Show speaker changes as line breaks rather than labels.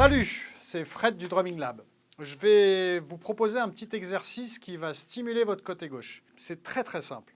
Salut, c'est Fred du Drumming Lab. Je vais vous proposer un petit exercice qui va stimuler votre côté gauche. C'est très très simple.